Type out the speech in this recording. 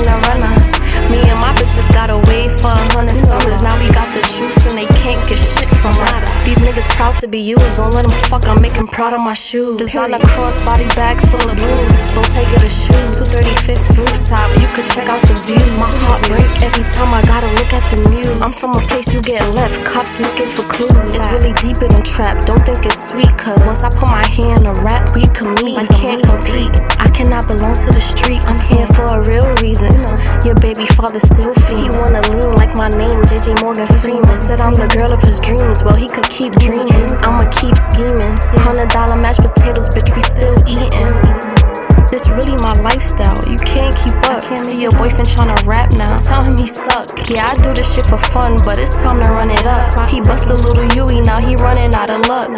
in the runner. Me and my bitches got away for a hundred summers. Now we got the troops and they can't get shit from us. These niggas proud to be used. Don't let them fuck, I'm making proud of my shoes. Design a crossbody bag full of booze. Don't take it a shoe. 235th rooftop, you could check out the view. My heart break every time I gotta look at the news. I'm from a place you get left, cops looking for clues. It's really deeper than trap, don't think it's sweet, cause once I put my hand on a rap, we can meet. I can't compete, I cannot belong to the here for a real reason. Your baby father still feel. He wanna lean like my name, JJ Morgan Freeman. Said I'm the girl of his dreams, well, he could keep dreaming. I'ma keep scheming. Hundred dollar mashed potatoes, bitch, we still eating. This really my lifestyle. You can't keep up. See your boyfriend tryna rap now. Tell him he suck. Yeah, I do this shit for fun, but it's time to run it up. He bust a little Yui, now he running out of luck.